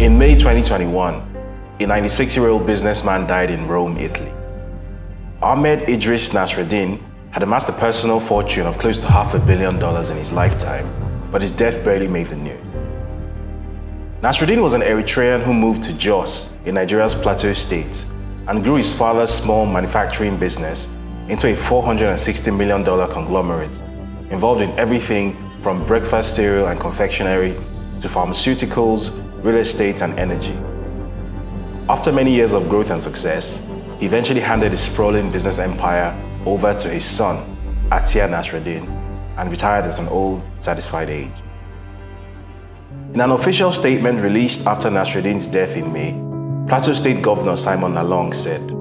In May 2021, a 96-year-old businessman died in Rome, Italy. Ahmed Idris Nasreddin had amassed a personal fortune of close to half a billion dollars in his lifetime, but his death barely made the news. Nasreddin was an Eritrean who moved to Jos in Nigeria's Plateau State and grew his father's small manufacturing business into a $460 million conglomerate involved in everything from breakfast cereal and confectionery to pharmaceuticals, real estate, and energy. After many years of growth and success, he eventually handed his sprawling business empire over to his son, Atia Nasreddin, and retired at an old, satisfied age. In an official statement released after Nasreddin's death in May, Plateau State Governor Simon Lalong said,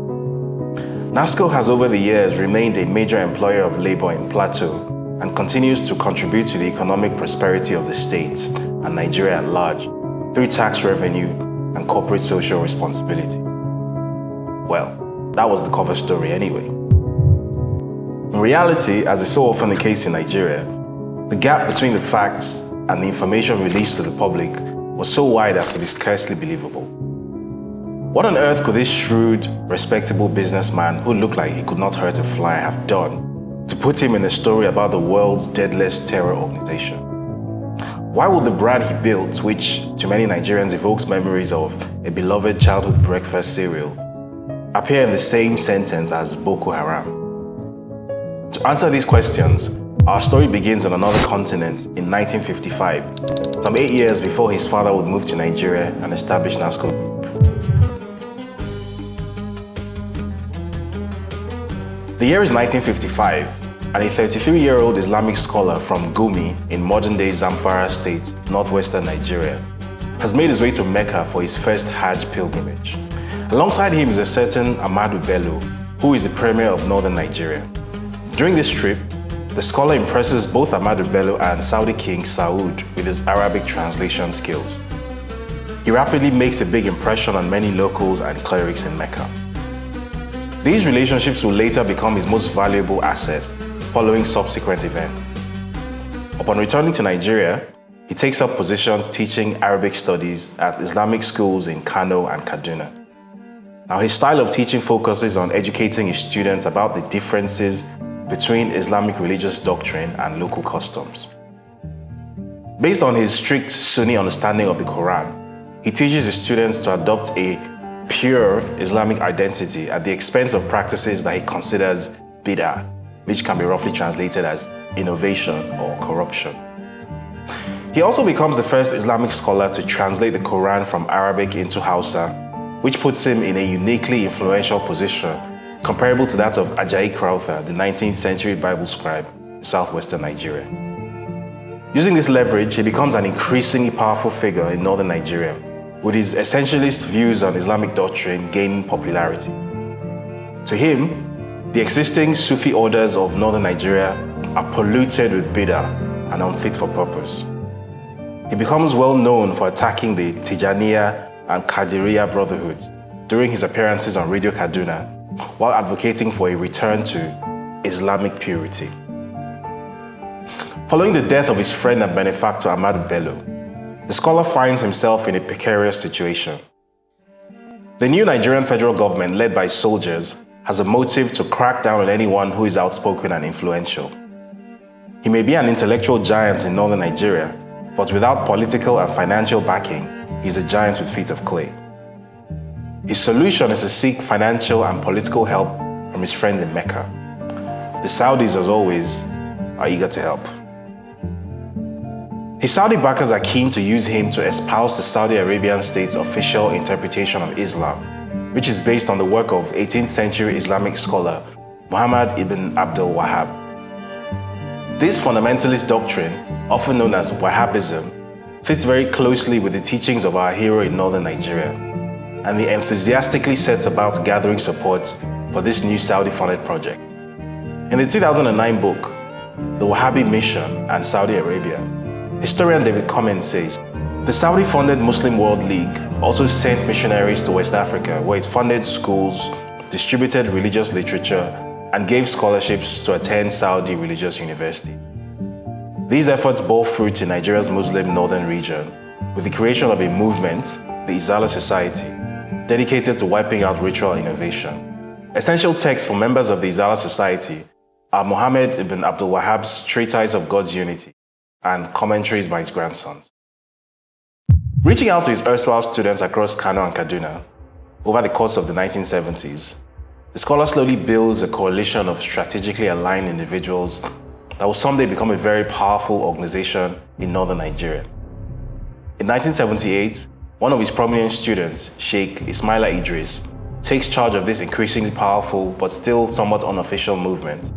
NASCO has over the years remained a major employer of labor in Plateau and continues to contribute to the economic prosperity of the state and Nigeria at large through tax revenue and corporate social responsibility. Well, that was the cover story anyway. In reality, as is so often the case in Nigeria, the gap between the facts and the information released to the public was so wide as to be scarcely believable. What on earth could this shrewd, respectable businessman who looked like he could not hurt a fly have done to put him in a story about the world's deadliest terror organization? Why would the brand he built, which to many Nigerians evokes memories of a beloved childhood breakfast cereal, appear in the same sentence as Boko Haram? To answer these questions, our story begins on another continent in 1955, some eight years before his father would move to Nigeria and establish NASCO. The year is 1955, and a 33-year-old Islamic scholar from Gumi in modern-day Zamfara state, northwestern Nigeria, has made his way to Mecca for his first Hajj pilgrimage. Alongside him is a certain Ahmadu Bello, who is the premier of northern Nigeria. During this trip, the scholar impresses both Ahmadu Bello and Saudi King Saud with his Arabic translation skills. He rapidly makes a big impression on many locals and clerics in Mecca. These relationships will later become his most valuable asset following subsequent events. Upon returning to Nigeria, he takes up positions teaching Arabic studies at Islamic schools in Kano and Kaduna. Now his style of teaching focuses on educating his students about the differences between Islamic religious doctrine and local customs. Based on his strict Sunni understanding of the Quran, he teaches his students to adopt a pure Islamic identity at the expense of practices that he considers bid'ah, which can be roughly translated as innovation or corruption. He also becomes the first Islamic scholar to translate the Quran from Arabic into Hausa, which puts him in a uniquely influential position comparable to that of Ajayi Crowther, the 19th century Bible scribe in southwestern Nigeria. Using this leverage, he becomes an increasingly powerful figure in northern Nigeria, with his essentialist views on Islamic doctrine gaining popularity. To him, the existing Sufi orders of northern Nigeria are polluted with bid'ah and unfit for purpose. He becomes well known for attacking the Tijaniya and Qadiriya brotherhoods during his appearances on Radio Kaduna while advocating for a return to Islamic purity. Following the death of his friend and benefactor Ahmad Bello, the scholar finds himself in a precarious situation. The new Nigerian federal government, led by soldiers, has a motive to crack down on anyone who is outspoken and influential. He may be an intellectual giant in northern Nigeria, but without political and financial backing, he's a giant with feet of clay. His solution is to seek financial and political help from his friends in Mecca. The Saudis, as always, are eager to help. His Saudi backers are keen to use him to espouse the Saudi Arabian state's official interpretation of Islam, which is based on the work of 18th century Islamic scholar Muhammad ibn Abdul Wahhab. This fundamentalist doctrine, often known as Wahhabism, fits very closely with the teachings of our hero in northern Nigeria, and he enthusiastically sets about gathering support for this new Saudi-funded project. In the 2009 book, The Wahhabi Mission and Saudi Arabia, historian David Commins says, the Saudi-funded Muslim World League also sent missionaries to West Africa where it funded schools, distributed religious literature, and gave scholarships to attend Saudi Religious University. These efforts bore fruit in Nigeria's Muslim northern region with the creation of a movement, the Izala Society, dedicated to wiping out ritual innovations. Essential texts for members of the Izala Society are Muhammad ibn Abdul Wahhab's Treatise of God's Unity and commentaries by his grandsons. Reaching out to his erstwhile students across Kano and Kaduna over the course of the 1970s, the scholar slowly builds a coalition of strategically aligned individuals that will someday become a very powerful organization in northern Nigeria. In 1978, one of his prominent students, Sheikh Ismaila Idris, takes charge of this increasingly powerful but still somewhat unofficial movement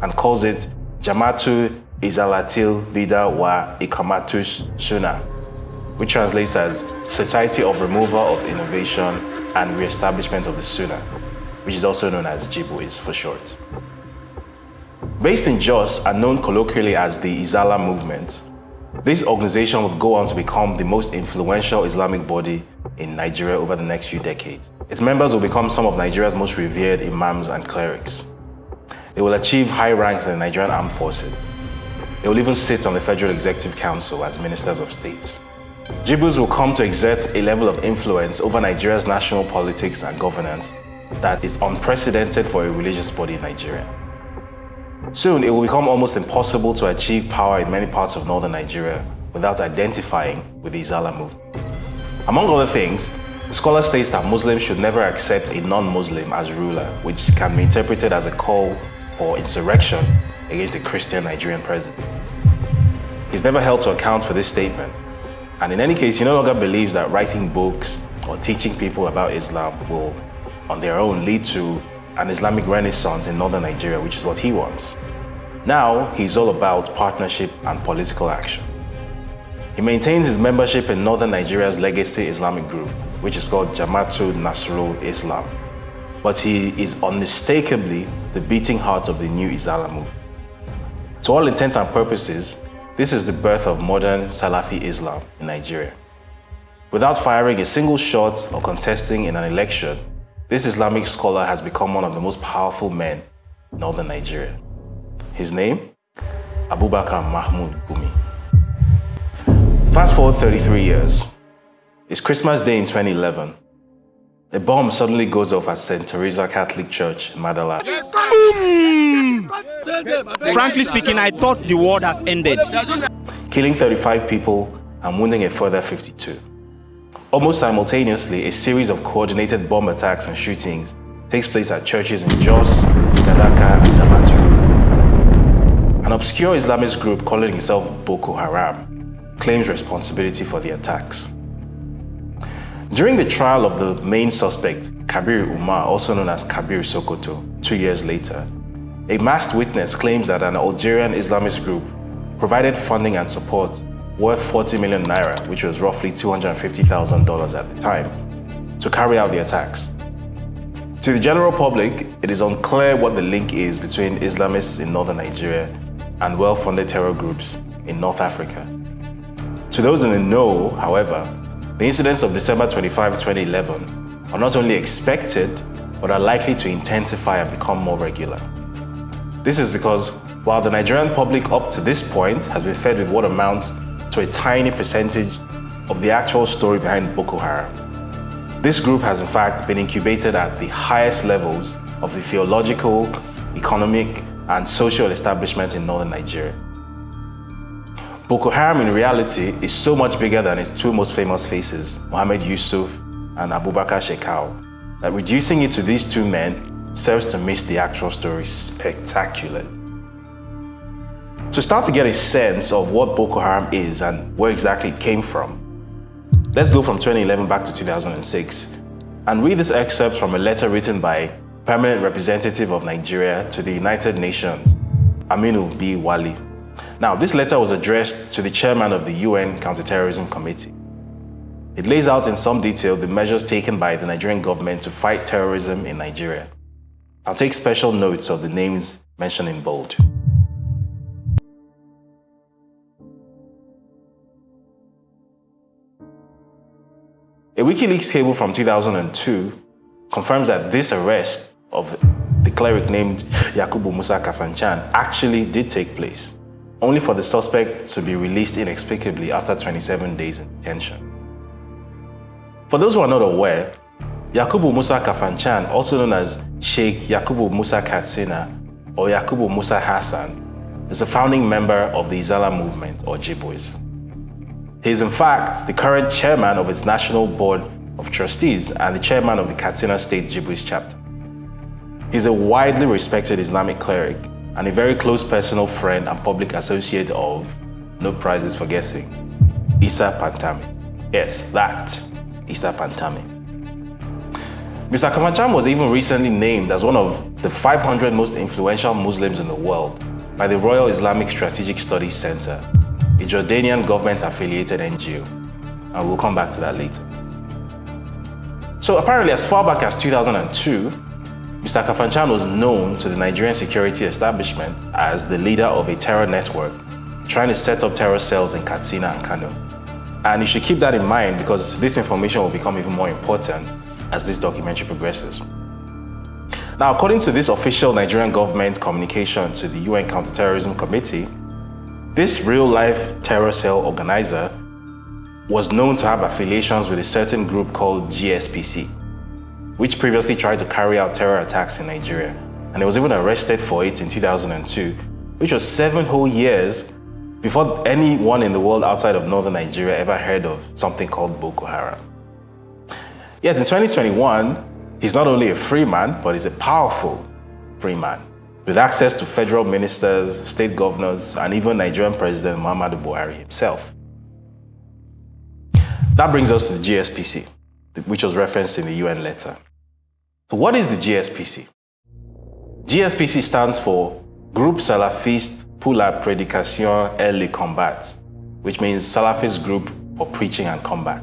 and calls it Jamatu Izalatil Bida wa Ikamatus Suna, which translates as Society of Removal of Innovation and Re-establishment of the Sunnah, which is also known as JIBWIS for short. Based in Jos and known colloquially as the Izala movement, this organization would go on to become the most influential Islamic body in Nigeria over the next few decades. Its members will become some of Nigeria's most revered imams and clerics. They will achieve high ranks in the Nigerian armed forces. They will even sit on the Federal Executive Council as ministers of state. Jibwis will come to exert a level of influence over Nigeria's national politics and governance that is unprecedented for a religious body in Nigeria. Soon, it will become almost impossible to achieve power in many parts of northern Nigeria without identifying with the Izala movement. Among other things, the scholar states that Muslims should never accept a non-Muslim as ruler, which can be interpreted as a call for insurrection against the Christian Nigerian president. He's never held to account for this statement, and in any case, he no longer believes that writing books or teaching people about Islam will, on their own, lead to an Islamic renaissance in northern Nigeria, which is what he wants. Now, he's all about partnership and political action. He maintains his membership in northern Nigeria's legacy Islamic group, which is called Jamaatul Nasrul Islam. But he is unmistakably the beating heart of the new Izala movement. To all intents and purposes, this is the birth of modern Salafi Islam in Nigeria. Without firing a single shot or contesting in an election, this Islamic scholar has become one of the most powerful men in northern Nigeria. His name? Abubakar Mahmoud Gumi. Fast forward 33 years. It's Christmas Day in 2011. A bomb suddenly goes off at St. Teresa Catholic Church in Madalla. Frankly speaking, I thought the war has ended. Killing 35 people and wounding a further 52. Almost simultaneously, a series of coordinated bomb attacks and shootings takes place at churches in Jos, Gadaka, and Damaturu. An obscure Islamist group calling itself Boko Haram claims responsibility for the attacks. During the trial of the main suspect, Kabir Umar, also known as Kabir Sokoto, two years later, a masked witness claims that an Algerian Islamist group provided funding and support worth 40 million naira, which was roughly $250,000 at the time, to carry out the attacks. To the general public, it is unclear what the link is between Islamists in northern Nigeria and well-funded terror groups in North Africa. To those in the know, however, the incidents of December 25, 2011 are not only expected, but are likely to intensify and become more regular. This is because while the Nigerian public up to this point has been fed with what amounts to a tiny percentage of the actual story behind Boko Haram. This group has in fact been incubated at the highest levels of the theological, economic, and social establishment in northern Nigeria. Boko Haram in reality is so much bigger than its two most famous faces, Mohammed Yusuf and Abubakar Shekau, that reducing it to these two men serves to miss the actual story spectacularly. To start to get a sense of what Boko Haram is and where exactly it came from, let's go from 2011 back to 2006 and read this excerpt from a letter written by Permanent Representative of Nigeria to the United Nations, Aminu B. Wali. Now, this letter was addressed to the chairman of the UN Counterterrorism Committee. It lays out in some detail the measures taken by the Nigerian government to fight terrorism in Nigeria. I'll take special notes of the names mentioned in bold. A WikiLeaks cable from 2002 confirms that this arrest of the cleric named Yakubu Musa Kafanchan actually did take place, only for the suspect to be released inexplicably after 27 days in detention. For those who are not aware, Yakubu Musa Kafanchan, also known as Sheikh Yakubu Musa Katsina or Yakubu Musa Hassan, is a founding member of the Izala movement or Jibwis. He is in fact the current chairman of its National Board of Trustees and the chairman of the Katsina State Jibwis chapter. He's a widely respected Islamic cleric and a very close personal friend and public associate of, no prizes for guessing, Isa Pantami. Yes, that, Isa Pantami. Mr. Kafanchan was even recently named as one of the 500 most influential Muslims in the world by the Royal Islamic Strategic Studies Center, a Jordanian government-affiliated NGO, and we'll come back to that later. So apparently as far back as 2002, Mr. Kafanchan was known to the Nigerian security establishment as the leader of a terror network trying to set up terror cells in Katsina and Kano. And you should keep that in mind because this information will become even more important as this documentary progresses. Now, according to this official Nigerian government communication to the UN Counterterrorism Committee, this real-life terror cell organizer was known to have affiliations with a certain group called GSPC, which previously tried to carry out terror attacks in Nigeria, and he was even arrested for it in 2002, which was seven whole years before anyone in the world outside of northern Nigeria ever heard of something called Boko Haram. Yet in 2021, he's not only a free man, but he's a powerful free man with access to federal ministers, state governors, and even Nigerian President Muhammadu Buhari himself. That brings us to the GSPC, which was referenced in the UN letter. So what is the GSPC? GSPC stands for Groupe Salafiste pour la Prédication et le Combat, which means Salafist Group for Preaching and Combat.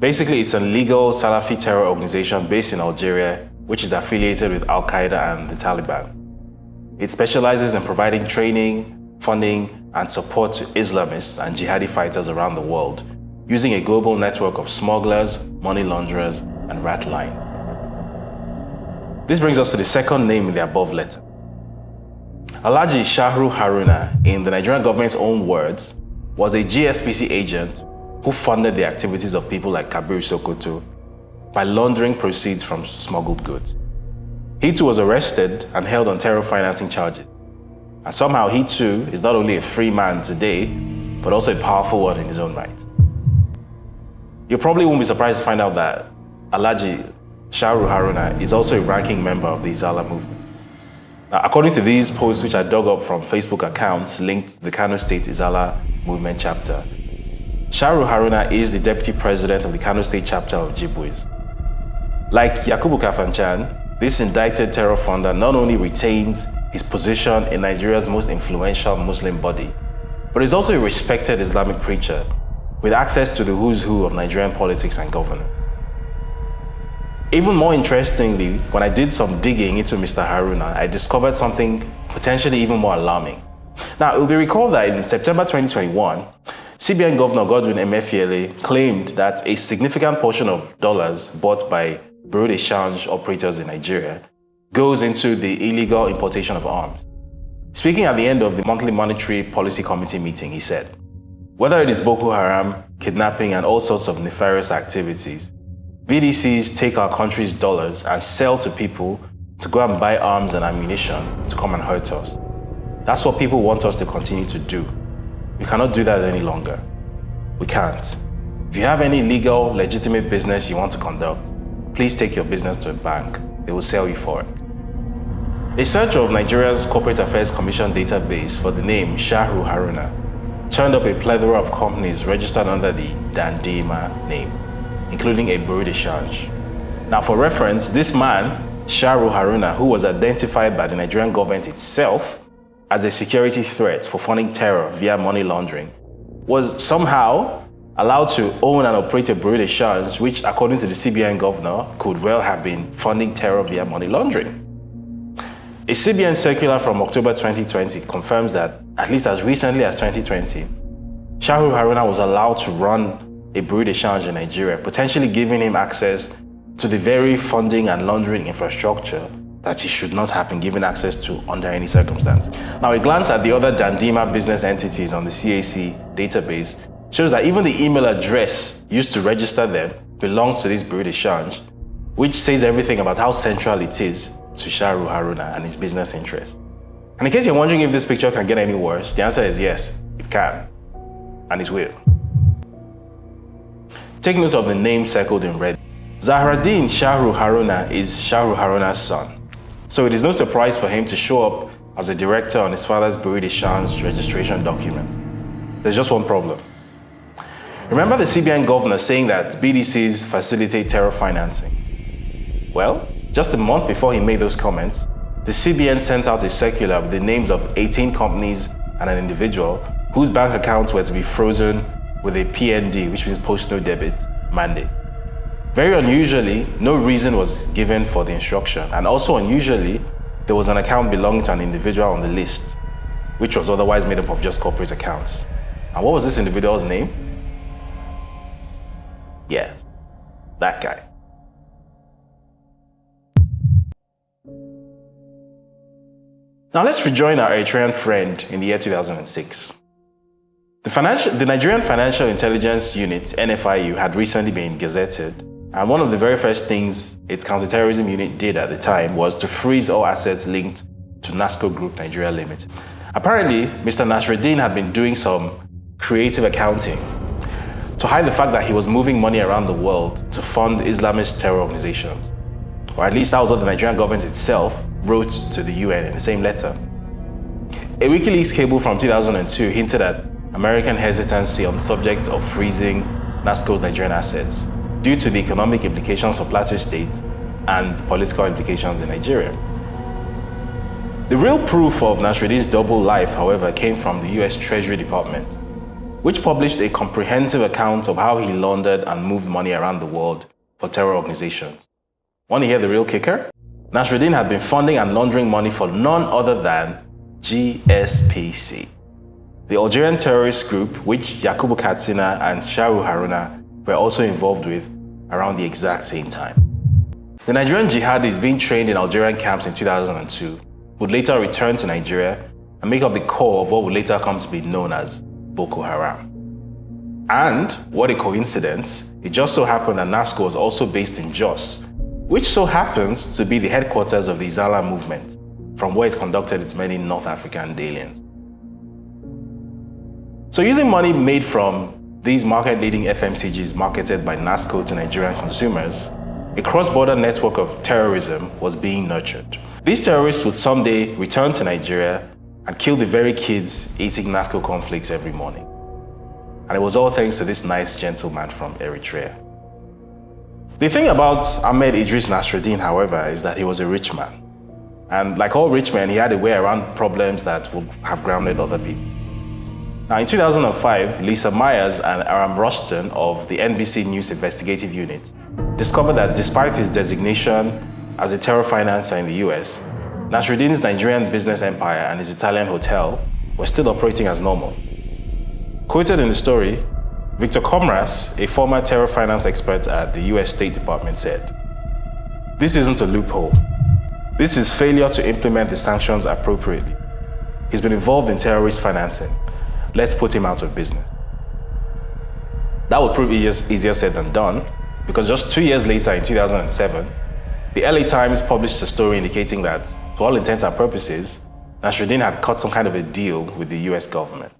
Basically, it's a legal Salafi terror organization based in Algeria, which is affiliated with Al Qaeda and the Taliban. It specializes in providing training, funding, and support to Islamists and jihadi fighters around the world, using a global network of smugglers, money launderers, and rat line. This brings us to the second name in the above letter. Alaji Shahru Haruna, in the Nigerian government's own words, was a GSPC agent who funded the activities of people like Kabir Sokoto by laundering proceeds from smuggled goods. He too was arrested and held on terror financing charges. And somehow he too is not only a free man today, but also a powerful one in his own right. You probably won't be surprised to find out that Alaji Shahru Haruna uh, is also a ranking member of the Izala movement. Now, according to these posts which I dug up from Facebook accounts linked to the Kano State Izala movement chapter, Shahru Haruna uh, is the deputy president of the Kano State chapter of Jibwis. Like Yakubu Kafanchan, this indicted terror funder not only retains his position in Nigeria's most influential Muslim body, but is also a respected Islamic preacher with access to the who's who of Nigerian politics and governance. Even more interestingly, when I did some digging into Mr. Haruna, I discovered something potentially even more alarming. Now, it will be recalled that in September 2021, CBN Governor Godwin Emefiele claimed that a significant portion of dollars bought by Bureau de Change operators in Nigeria goes into the illegal importation of arms. Speaking at the end of the monthly monetary policy committee meeting, he said, whether it is Boko Haram, kidnapping, and all sorts of nefarious activities, BDCs take our country's dollars and sell to people to go and buy arms and ammunition to come and hurt us. That's what people want us to continue to do. We cannot do that any longer. We can't. If you have any legal, legitimate business you want to conduct, please take your business to a bank. They will sell you for it. A search of Nigeria's Corporate Affairs Commission database for the name Shahru Haruna turned up a plethora of companies registered under the Dandima name, including a Bureau de Change. Now for reference, this man, Shahru Haruna, who was identified by the Nigerian government itself as a security threat for funding terror via money laundering, was somehow allowed to own and operate a Bureau de Change, which according to the CBN governor, could well have been funding terror via money laundering. A CBN circular from October 2020 confirms that, at least as recently as 2020, Shahru Haruna was allowed to run a Bureau de Change in Nigeria, potentially giving him access to the very funding and laundering infrastructure that he should not have been given access to under any circumstance. Now, a glance at the other Dandima business entities on the CAC database shows that even the email address used to register them belongs to this Bureau de Change, which says everything about how central it is to Shahru Haruna and his business interests. And in case you're wondering if this picture can get any worse, the answer is yes, it can, and it will. Take note of the name circled in red. Zahraddin Shahru Haruna is Shahru Haruna's son. So it is no surprise for him to show up as a director on his father's Bureau de Change registration document. There's just one problem. Remember the CBN governor saying that BDCs facilitate terror financing? Well, just a month before he made those comments, the CBN sent out a circular with the names of 18 companies and an individual whose bank accounts were to be frozen with a PND, which means post no debit mandate. Very unusually, no reason was given for the instruction, and also unusually, there was an account belonging to an individual on the list, which was otherwise made up of just corporate accounts. And what was this individual's name? Yes, that guy. Now let's rejoin our Eritrean friend in the year 2006. The, financial, the Nigerian Financial Intelligence Unit, NFIU, had recently been gazetted and one of the very first things its counterterrorism unit did at the time was to freeze all assets linked to NASCO Group Nigeria Limited. Apparently, Mr. Nasreddin had been doing some creative accounting to hide the fact that he was moving money around the world to fund Islamist terror organizations. Or at least that was what the Nigerian government itself wrote to the UN in the same letter. A WikiLeaks cable from 2002 hinted at American hesitancy on the subject of freezing NASCO's Nigerian assets due to the economic implications for Plateau State and political implications in Nigeria. The real proof of Nasreddin's double life, however, came from the US Treasury Department, which published a comprehensive account of how he laundered and moved money around the world for terror organizations. Want to hear the real kicker? Nasreddin had been funding and laundering money for none other than GSPC, the Algerian terrorist group which Yakubu Katsina and Shahru Haruna were also involved with around the exact same time. The Nigerian jihadis being trained in Algerian camps in 2002 would later return to Nigeria and make up the core of what would later come to be known as Boko Haram. And what a coincidence, it just so happened that NASCO was also based in Jos, which so happens to be the headquarters of the Izala movement, from where it conducted its many North African dalliance. So using money made from these market-leading FMCGs marketed by NASCO to Nigerian consumers, a cross-border network of terrorism was being nurtured. These terrorists would someday return to Nigeria and kill the very kids eating NASCO cornflakes every morning. And it was all thanks to this nice gentleman from Eritrea. The thing about Ahmed Idris Nasreddin, however, is that he was a rich man. And like all rich men, he had a way around problems that would have grounded other people. Now, in 2005, Lisa Myers and Aram Roston of the NBC News Investigative Unit discovered that despite his designation as a terror financer in the US, Nasreddin's Nigerian business empire and his Italian hotel were still operating as normal. Quoted in the story, Victor Comras, a former terror finance expert at the US State Department, said, This isn't a loophole. This is failure to implement the sanctions appropriately. He's been involved in terrorist financing let's put him out of business. That would prove easier said than done because just two years later, in 2007, the LA Times published a story indicating that, to all intents and purposes, Nasreddin had cut some kind of a deal with the US government.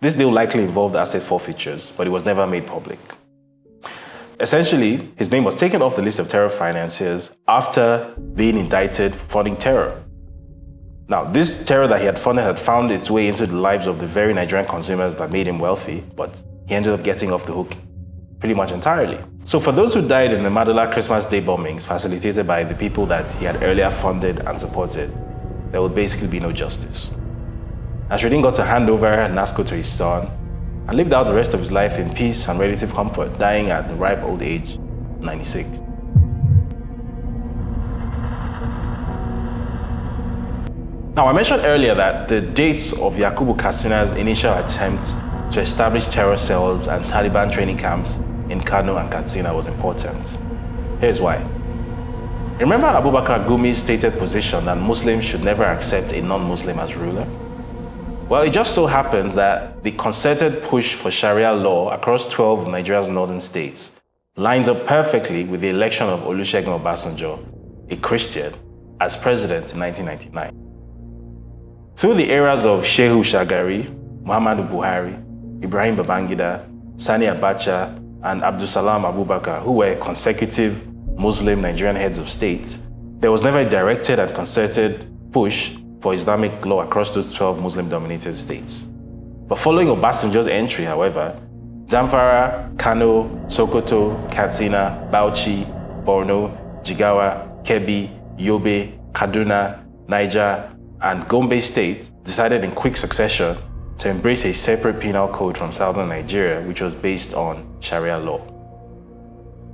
This deal likely involved asset forfeitures, but it was never made public. Essentially, his name was taken off the list of terror financiers after being indicted for funding terror. Now, this terror that he had funded had found its way into the lives of the very Nigerian consumers that made him wealthy, but he ended up getting off the hook pretty much entirely. So for those who died in the Madalla Christmas Day bombings facilitated by the people that he had earlier funded and supported, there would basically be no justice. Nasreddin got to hand over NASCO to his son and lived out the rest of his life in peace and relative comfort, dying at the ripe old age 96. Now, I mentioned earlier that the dates of Yakubu Katsina's initial attempt to establish terror cells and Taliban training camps in Kano and Katsina was important. Here's why. Remember Abubakar Gumi's stated position that Muslims should never accept a non-Muslim as ruler? Well, it just so happens that the concerted push for Sharia law across 12 of Nigeria's northern states lines up perfectly with the election of Olusegun Obasanjo, a Christian, as president in 1999. Through the eras of Shehu Shagari, Muhammadu Buhari, Ibrahim Babangida, Sani Abacha, and Abdulsalam Abubakar, who were consecutive Muslim Nigerian heads of state, there was never a directed and concerted push for Islamic law across those 12 Muslim-dominated states. But following Obasanjo's entry, however, Zamfara, Kano, Sokoto, Katsina, Bauchi, Borno, Jigawa, Kebbi, Yobe, Kaduna, Niger, and Gombe State decided in quick succession to embrace a separate penal code from southern Nigeria, which was based on Sharia law.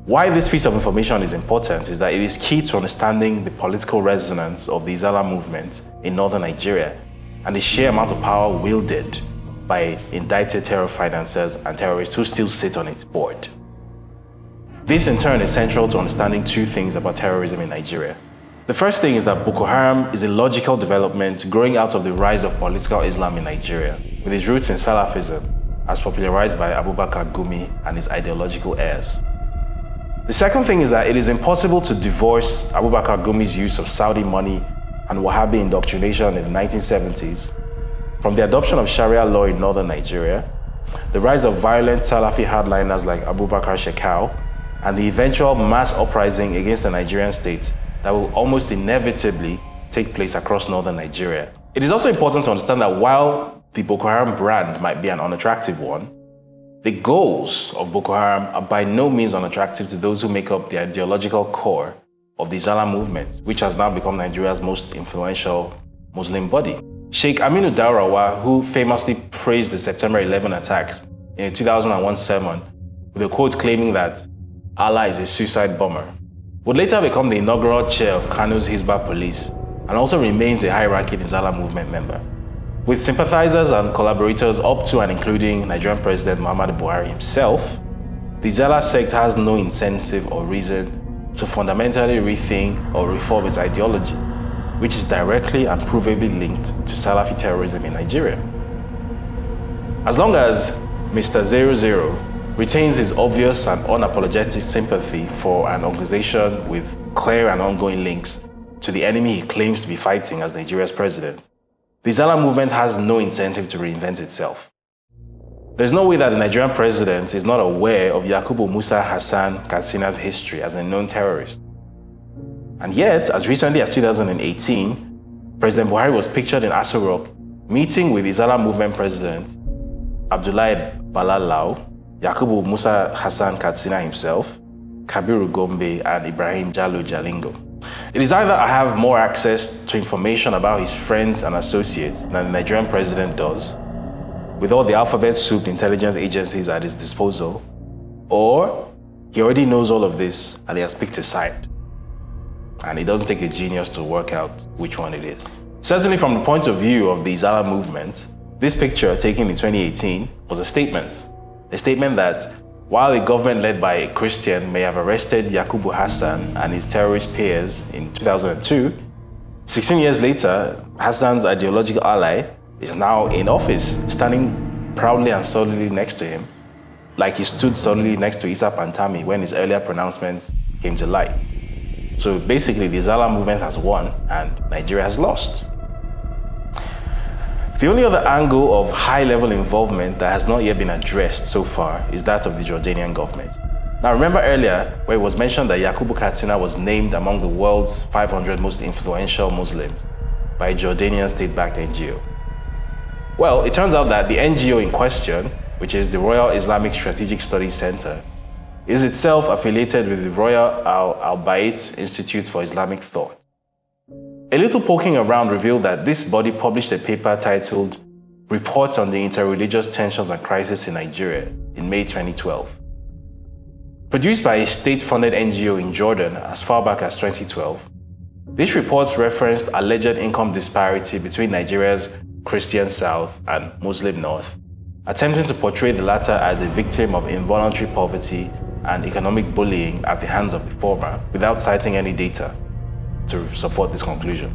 Why this piece of information is important is that it is key to understanding the political resonance of the Izala movement in northern Nigeria and the sheer amount of power wielded by indicted terror financiers and terrorists who still sit on its board. This in turn is central to understanding two things about terrorism in Nigeria. The first thing is that Boko Haram is a logical development growing out of the rise of political Islam in Nigeria, with its roots in Salafism, as popularized by Abubakar Gumi and his ideological heirs. The second thing is that it is impossible to divorce Abubakar Gumi's use of Saudi money and Wahhabi indoctrination in the 1970s from the adoption of Sharia law in northern Nigeria, the rise of violent Salafi hardliners like Abubakar Shekau, and the eventual mass uprising against the Nigerian state that will almost inevitably take place across northern Nigeria. It is also important to understand that while the Boko Haram brand might be an unattractive one, the goals of Boko Haram are by no means unattractive to those who make up the ideological core of the Izala movement, which has now become Nigeria's most influential Muslim body. Sheikh Aminu Daurawa, who famously praised the September 11 attacks in a 2001 sermon with a quote claiming that Allah is a suicide bomber, would later become the inaugural chair of Kano's Hizbah police and also remains a high-ranking Izala movement member. With sympathizers and collaborators up to and including Nigerian President Muhammadu Buhari himself, the Zala sect has no incentive or reason to fundamentally rethink or reform its ideology, which is directly and provably linked to Salafi terrorism in Nigeria. As long as Mr. 00 retains his obvious and unapologetic sympathy for an organization with clear and ongoing links to the enemy he claims to be fighting as Nigeria's president, the Zala movement has no incentive to reinvent itself. There's no way that the Nigerian president is not aware of Yakubu Musa Hassan Katsina's history as a known terrorist. And yet, as recently as 2018, President Buhari was pictured in Aso Rock meeting with Izala movement president Abdullahi Bala Lau, Yakubu Musa Hassan Katsina himself, Kabiru Gombe, and Ibrahim Jalo Jalingo. It is either I have more access to information about his friends and associates than the Nigerian president does, with all the alphabet soup intelligence agencies at his disposal, or he already knows all of this and he has picked a side. And it doesn't take a genius to work out which one it is. Certainly from the point of view of the Izala movement, this picture taken in 2018 was a statement. A statement that while a government led by a Christian may have arrested Yakubu Hassan and his terrorist peers in 2002, 16 years later, Hassan's ideological ally is now in office, standing proudly and solidly next to him, like he stood solidly next to Isa Pantami when his earlier pronouncements came to light. So basically, the Zala movement has won and Nigeria has lost. The only other angle of high-level involvement that has not yet been addressed so far is that of the Jordanian government. Now remember earlier where it was mentioned that Yakubu Katsina was named among the world's 500 most influential Muslims by a Jordanian state-backed NGO. Well, it turns out that the NGO in question, which is the Royal Islamic Strategic Studies Center, is itself affiliated with the Royal Al-Bayt Institute for Islamic Thought. A little poking around revealed that this body published a paper titled Reports on the Interreligious Tensions and Crisis in Nigeria in May 2012. Produced by a state-funded NGO in Jordan as far back as 2012, this report referenced alleged income disparity between Nigeria's Christian South and Muslim North, attempting to portray the latter as a victim of involuntary poverty and economic bullying at the hands of the former without citing any data. To support this conclusion.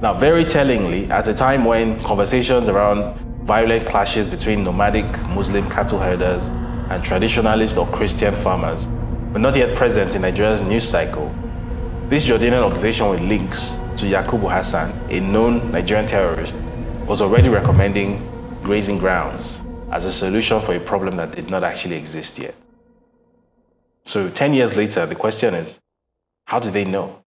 Now, very tellingly, at a time when conversations around violent clashes between nomadic Muslim cattle herders and traditionalist or Christian farmers were not yet present in Nigeria's news cycle, this Jordanian organization with links to Yakubu Hassan, a known Nigerian terrorist, was already recommending grazing grounds as a solution for a problem that did not actually exist yet. So 10 years later, the question is, how do they know?